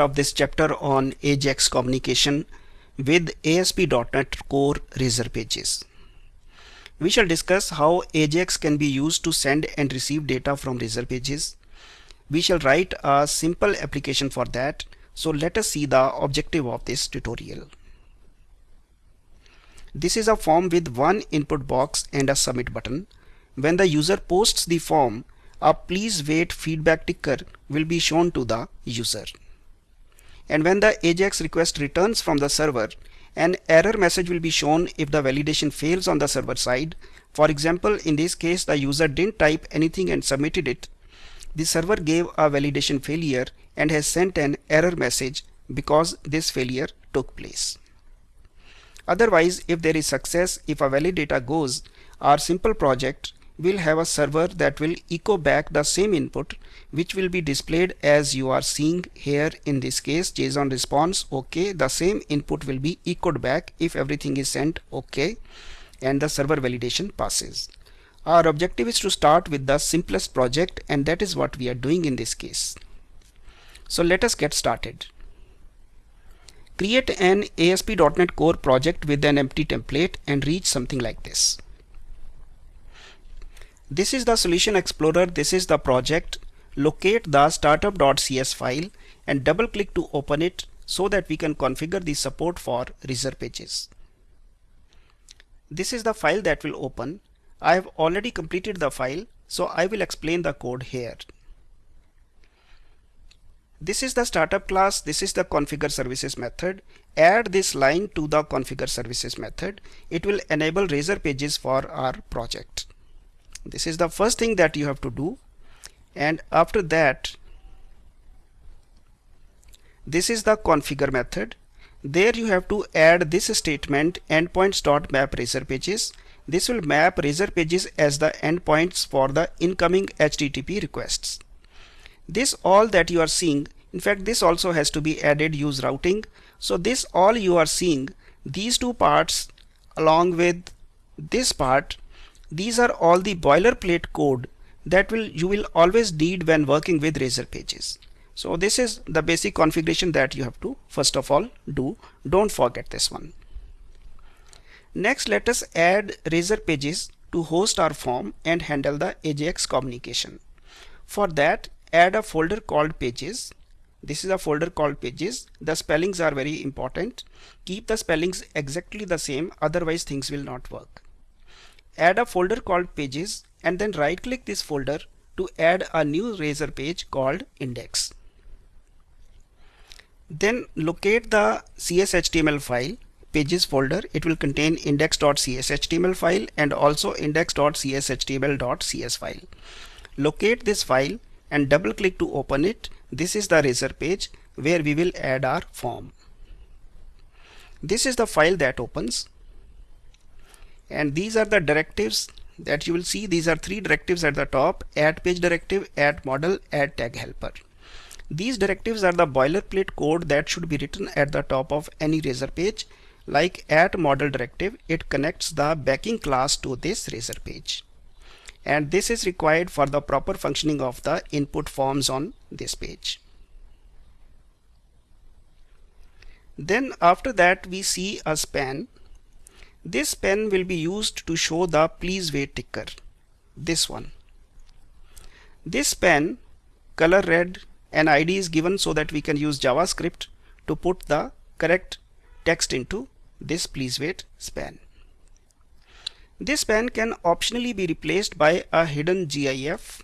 of this chapter on AJAX communication with ASP.NET Core Razor Pages. We shall discuss how AJAX can be used to send and receive data from Razor Pages. We shall write a simple application for that. So let us see the objective of this tutorial. This is a form with one input box and a submit button. When the user posts the form, a please wait feedback ticker will be shown to the user and when the AJAX request returns from the server an error message will be shown if the validation fails on the server side. For example in this case the user didn't type anything and submitted it. The server gave a validation failure and has sent an error message because this failure took place. Otherwise if there is success if a valid data goes our simple project will have a server that will echo back the same input which will be displayed as you are seeing here in this case JSON response OK the same input will be echoed back if everything is sent OK and the server validation passes. Our objective is to start with the simplest project and that is what we are doing in this case. So let us get started. Create an ASP.NET Core project with an empty template and reach something like this. This is the Solution Explorer. This is the project. Locate the startup.cs file and double click to open it so that we can configure the support for Razor pages. This is the file that will open. I have already completed the file so I will explain the code here. This is the startup class. This is the configure services method. Add this line to the configure services method. It will enable Razor pages for our project this is the first thing that you have to do. And after that this is the configure method. There you have to add this statement endpoints dot map razor pages. This will map razor pages as the endpoints for the incoming http requests. This all that you are seeing in fact this also has to be added use routing. So this all you are seeing these two parts along with this part these are all the boilerplate code that will you will always need when working with Razor pages. So this is the basic configuration that you have to first of all do. Don't forget this one. Next let us add Razor pages to host our form and handle the AJAX communication. For that add a folder called pages. This is a folder called pages. The spellings are very important. Keep the spellings exactly the same otherwise things will not work add a folder called pages and then right click this folder to add a new razor page called index. Then locate the CSHTML file pages folder it will contain index.cshtml file and also index.cshtml.cs file. Locate this file and double click to open it. This is the razor page where we will add our form. This is the file that opens and these are the directives that you will see. These are three directives at the top. Add page directive add model add tag helper. These directives are the boilerplate code that should be written at the top of any razor page. Like add model directive it connects the backing class to this razor page. And this is required for the proper functioning of the input forms on this page. Then after that we see a span this span will be used to show the please wait ticker. This one. This span color red and ID is given so that we can use JavaScript to put the correct text into this please wait span. This span can optionally be replaced by a hidden GIF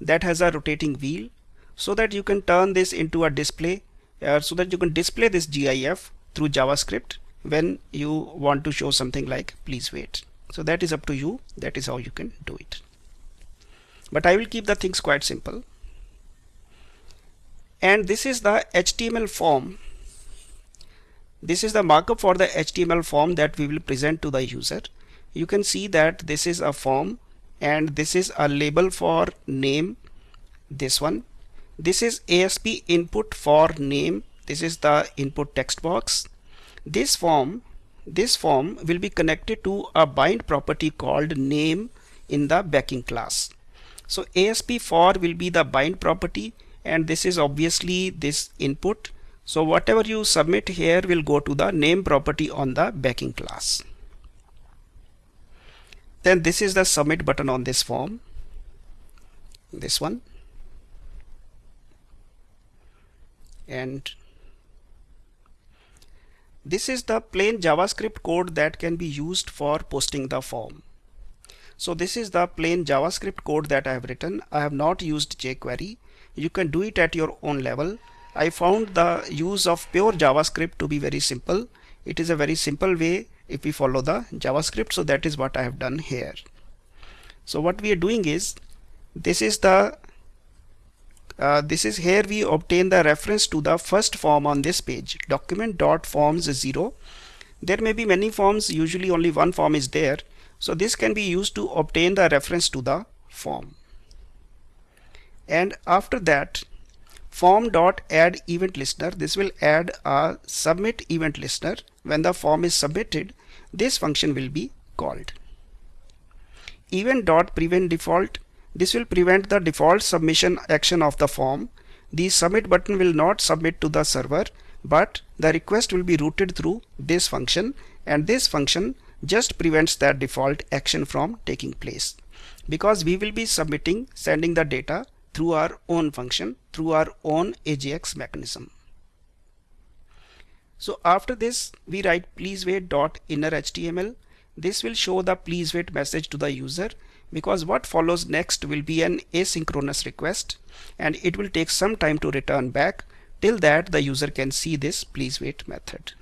that has a rotating wheel so that you can turn this into a display uh, so that you can display this GIF through JavaScript when you want to show something like please wait. So that is up to you. That is how you can do it. But I will keep the things quite simple. And this is the HTML form. This is the markup for the HTML form that we will present to the user. You can see that this is a form and this is a label for name this one. This is ASP input for name. This is the input text box this form this form will be connected to a bind property called name in the backing class. So ASP for will be the bind property and this is obviously this input. So whatever you submit here will go to the name property on the backing class. Then this is the submit button on this form. This one. And this is the plain JavaScript code that can be used for posting the form. So this is the plain JavaScript code that I have written. I have not used jQuery. You can do it at your own level. I found the use of pure JavaScript to be very simple. It is a very simple way if we follow the JavaScript. So that is what I have done here. So what we are doing is this is the uh, this is here we obtain the reference to the first form on this page. document dot forms 0 there may be many forms usually only one form is there. So this can be used to obtain the reference to the form. And after that form dot add event listener. This will add a submit event listener. When the form is submitted this function will be called. Event dot prevent default this will prevent the default submission action of the form. The submit button will not submit to the server, but the request will be routed through this function and this function just prevents that default action from taking place because we will be submitting sending the data through our own function through our own AJAX mechanism. So after this we write please wait dot inner HTML. This will show the please wait message to the user because what follows next will be an asynchronous request and it will take some time to return back. Till that the user can see this please wait method.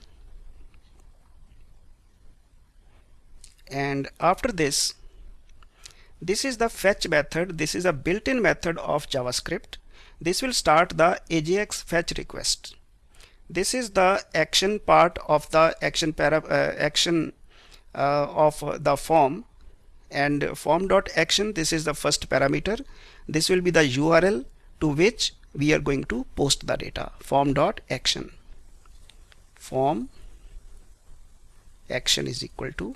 And after this this is the fetch method. This is a built-in method of JavaScript. This will start the AJAX fetch request. This is the action part of the action para uh, action uh, of the form and form dot action this is the first parameter. This will be the URL to which we are going to post the data. Form dot action form. Action is equal to.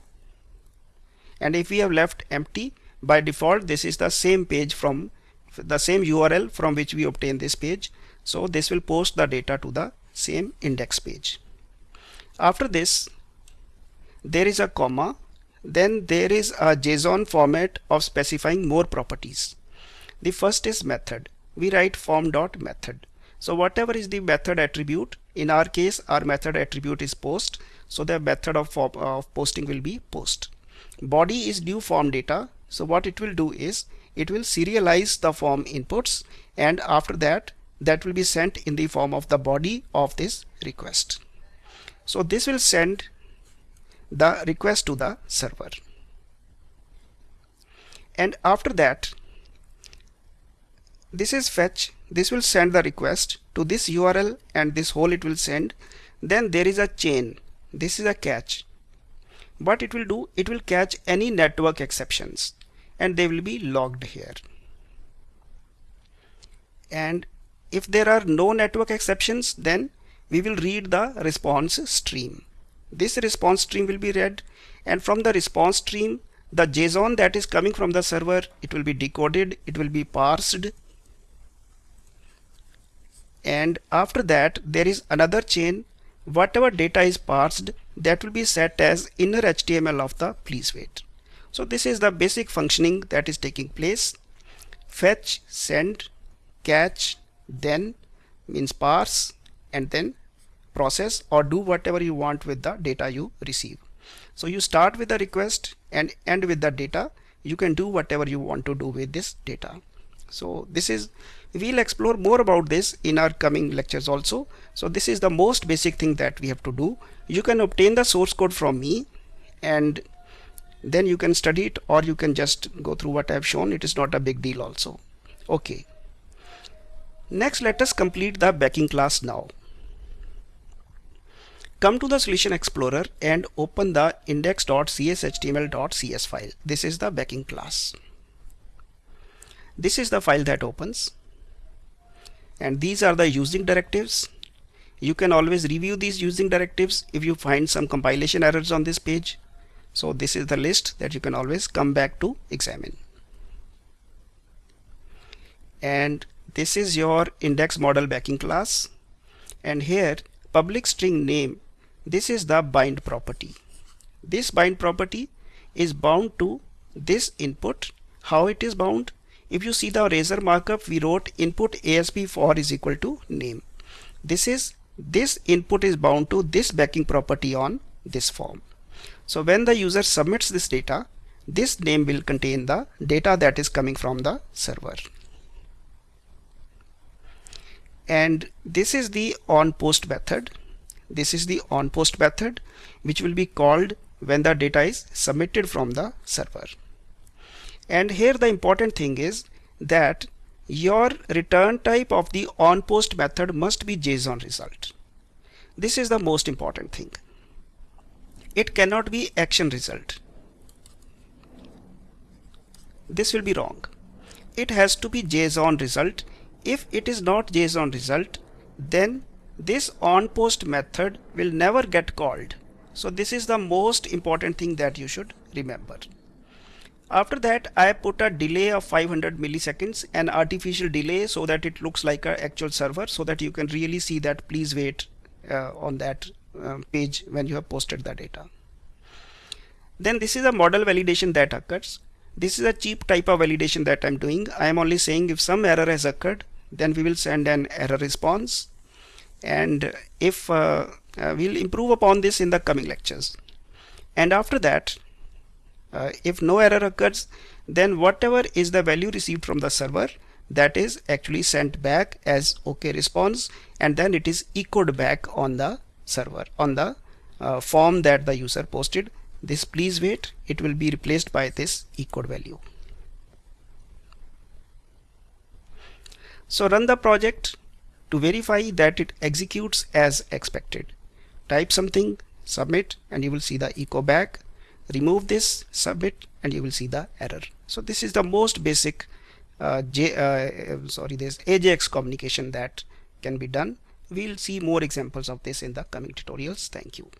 And if we have left empty by default this is the same page from the same URL from which we obtain this page. So this will post the data to the same index page. After this there is a comma then there is a JSON format of specifying more properties. The first is method. We write form dot method. So whatever is the method attribute, in our case our method attribute is post. So the method of, of posting will be post. Body is new form data. So what it will do is it will serialize the form inputs and after that that will be sent in the form of the body of this request. So this will send the request to the server. And after that this is fetch. This will send the request to this URL and this whole it will send. Then there is a chain. This is a catch. What it will do it will catch any network exceptions. And they will be logged here. And if there are no network exceptions then we will read the response stream this response stream will be read. And from the response stream the JSON that is coming from the server it will be decoded it will be parsed. And after that there is another chain. Whatever data is parsed that will be set as inner HTML of the please wait. So this is the basic functioning that is taking place. Fetch send catch then means parse and then process or do whatever you want with the data you receive. So you start with the request and end with the data. You can do whatever you want to do with this data. So this is we'll explore more about this in our coming lectures also. So this is the most basic thing that we have to do. You can obtain the source code from me and then you can study it or you can just go through what I have shown. It is not a big deal also. Okay. Next let us complete the backing class now. Come to the Solution Explorer and open the index.cshtml.cs file. This is the backing class. This is the file that opens. And these are the using directives. You can always review these using directives if you find some compilation errors on this page. So this is the list that you can always come back to examine. And this is your index model backing class and here public string name this is the bind property. This bind property is bound to this input. How it is bound? If you see the razor markup we wrote input asp-for is equal to name. This is this input is bound to this backing property on this form. So when the user submits this data this name will contain the data that is coming from the server. And this is the on post method this is the on post method which will be called when the data is submitted from the server. And here the important thing is that your return type of the on post method must be JSON result. This is the most important thing. It cannot be action result. This will be wrong. It has to be JSON result. If it is not JSON result then this on post method will never get called. So this is the most important thing that you should remember. After that I put a delay of 500 milliseconds an artificial delay so that it looks like an actual server so that you can really see that please wait uh, on that uh, page when you have posted the data. Then this is a model validation that occurs. This is a cheap type of validation that I'm doing. I am only saying if some error has occurred then we will send an error response and if uh, uh, we'll improve upon this in the coming lectures. And after that uh, if no error occurs then whatever is the value received from the server that is actually sent back as OK response and then it is echoed back on the server on the uh, form that the user posted. This please wait. It will be replaced by this echoed value. So run the project to verify that it executes as expected. Type something submit and you will see the echo back. Remove this submit and you will see the error. So this is the most basic uh, J, uh, sorry this AJAX communication that can be done. We'll see more examples of this in the coming tutorials. Thank you